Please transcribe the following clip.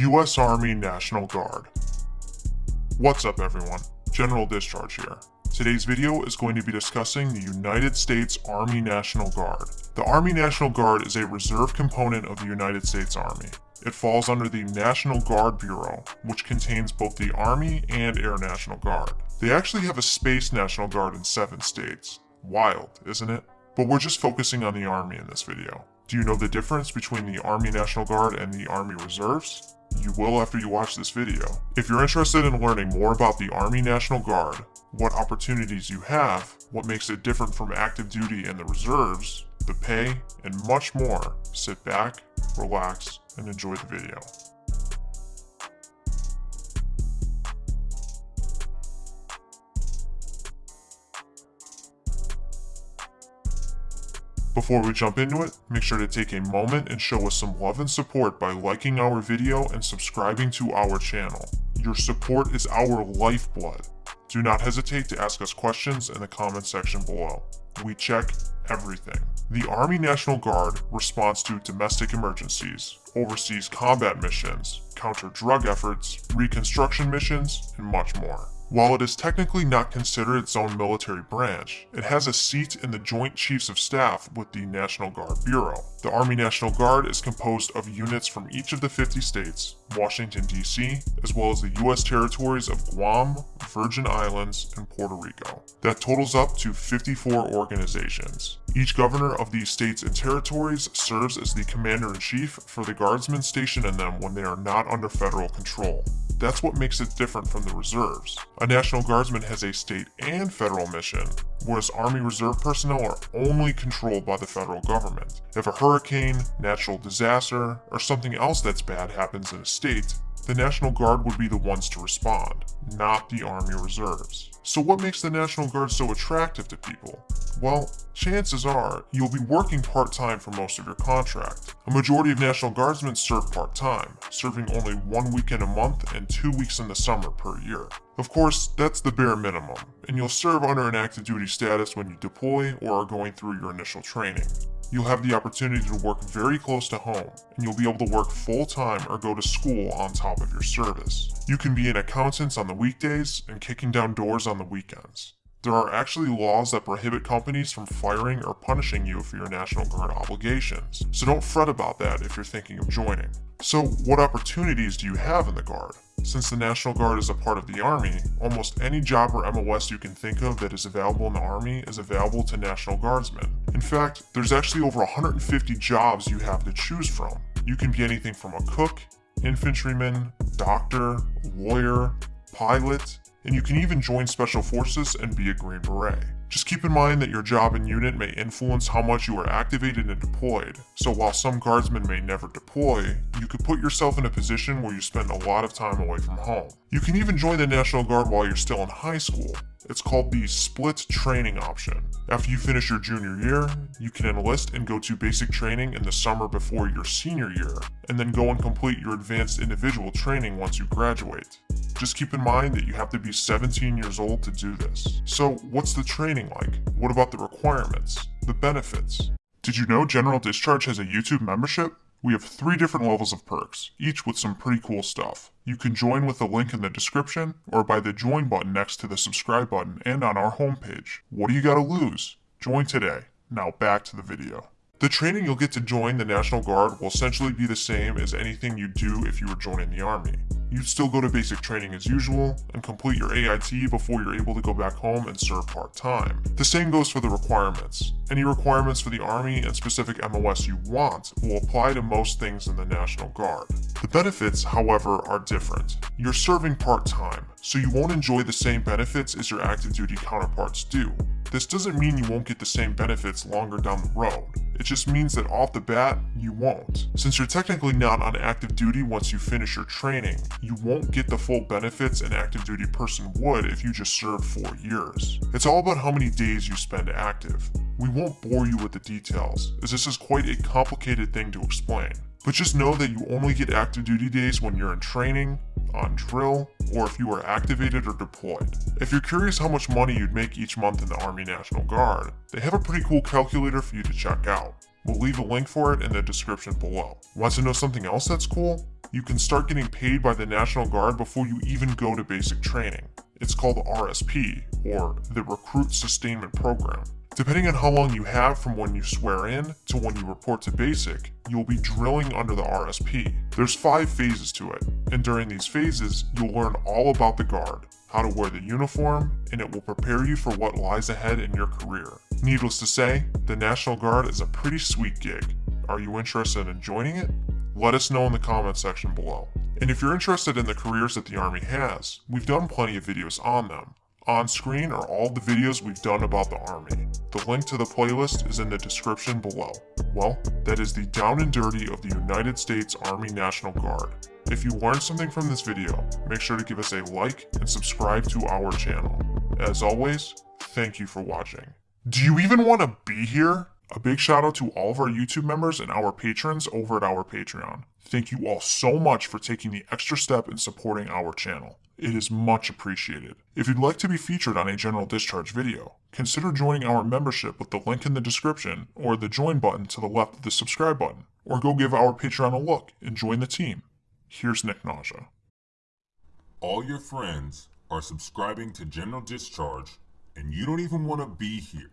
U.S. Army National Guard. What's up everyone? General Discharge here. Today's video is going to be discussing the United States Army National Guard. The Army National Guard is a reserve component of the United States Army. It falls under the National Guard Bureau, which contains both the Army and Air National Guard. They actually have a Space National Guard in seven states. Wild, isn't it? But we're just focusing on the Army in this video. Do you know the difference between the Army National Guard and the Army Reserves? You will after you watch this video. If you're interested in learning more about the Army National Guard, what opportunities you have, what makes it different from active duty and the reserves, the pay, and much more, sit back, relax, and enjoy the video. Before we jump into it, make sure to take a moment and show us some love and support by liking our video and subscribing to our channel. Your support is our lifeblood. Do not hesitate to ask us questions in the comment section below. We check everything. The Army National Guard responds to domestic emergencies, oversees combat missions, counter drug efforts, reconstruction missions, and much more. While it is technically not considered its own military branch, it has a seat in the Joint Chiefs of Staff with the National Guard Bureau. The Army National Guard is composed of units from each of the 50 states, Washington, D.C., as well as the U.S. territories of Guam, Virgin Islands, and Puerto Rico. That totals up to 54 organizations. Each governor of these states and territories serves as the commander-in-chief for the guardsmen stationed in them when they are not under federal control. That's what makes it different from the reserves. A National Guardsman has a state and federal mission, whereas Army Reserve personnel are only controlled by the federal government. If a hurricane, natural disaster, or something else that's bad happens in a state, the National Guard would be the ones to respond, not the Army Reserves. So what makes the National Guard so attractive to people? Well, chances are you'll be working part-time for most of your contract. A majority of National Guardsmen serve part-time, serving only one weekend a month and two weeks in the summer per year. Of course, that's the bare minimum, and you'll serve under an active duty status when you deploy or are going through your initial training you'll have the opportunity to work very close to home, and you'll be able to work full-time or go to school on top of your service. You can be an accountant on the weekdays and kicking down doors on the weekends. There are actually laws that prohibit companies from firing or punishing you for your National Guard obligations, so don't fret about that if you're thinking of joining. So what opportunities do you have in the Guard? Since the National Guard is a part of the Army, almost any job or MOS you can think of that is available in the Army is available to National Guardsmen. In fact, there's actually over 150 jobs you have to choose from. You can be anything from a cook, infantryman, doctor, lawyer, pilot, and you can even join Special Forces and be a Green Beret. Just keep in mind that your job and unit may influence how much you are activated and deployed, so while some guardsmen may never deploy, you could put yourself in a position where you spend a lot of time away from home. You can even join the National Guard while you're still in high school. It's called the split training option. After you finish your junior year, you can enlist and go to basic training in the summer before your senior year, and then go and complete your advanced individual training once you graduate. Just keep in mind that you have to be 17 years old to do this. So what's the training like? What about the requirements? The benefits? Did you know General Discharge has a YouTube membership? We have three different levels of perks, each with some pretty cool stuff. You can join with the link in the description or by the join button next to the subscribe button and on our homepage. What do you gotta lose? Join today. Now back to the video. The training you'll get to join the National Guard will essentially be the same as anything you'd do if you were joining the Army. You'd still go to basic training as usual and complete your AIT before you're able to go back home and serve part-time. The same goes for the requirements. Any requirements for the Army and specific MOS you want will apply to most things in the National Guard. The benefits, however, are different. You're serving part-time, so you won't enjoy the same benefits as your active duty counterparts do. This doesn't mean you won't get the same benefits longer down the road. It just means that off the bat, you won't. Since you're technically not on active duty once you finish your training, you won't get the full benefits an active duty person would if you just served 4 years. It's all about how many days you spend active. We won't bore you with the details, as this is quite a complicated thing to explain. But just know that you only get active duty days when you're in training, on drill, or if you are activated or deployed. If you're curious how much money you'd make each month in the Army National Guard, they have a pretty cool calculator for you to check out. We'll leave a link for it in the description below. Want to know something else that's cool? You can start getting paid by the National Guard before you even go to basic training. It's called RSP, or the Recruit Sustainment Program. Depending on how long you have from when you swear in to when you report to basic, you'll be drilling under the RSP. There's five phases to it, and during these phases, you'll learn all about the Guard, how to wear the uniform, and it will prepare you for what lies ahead in your career. Needless to say, the National Guard is a pretty sweet gig. Are you interested in joining it? Let us know in the comment section below. And if you're interested in the careers that the Army has, we've done plenty of videos on them. On screen are all the videos we've done about the Army. The link to the playlist is in the description below. Well, that is the down and dirty of the United States Army National Guard. If you learned something from this video, make sure to give us a like and subscribe to our channel. As always, thank you for watching. Do you even want to be here? A big shout out to all of our YouTube members and our patrons over at our Patreon. Thank you all so much for taking the extra step in supporting our channel. It is much appreciated. If you'd like to be featured on a general discharge video, consider joining our membership with the link in the description or the join button to the left of the subscribe button, or go give our Patreon a look and join the team. Here's Nick Nausea. All your friends are subscribing to General Discharge, and you don't even want to be here.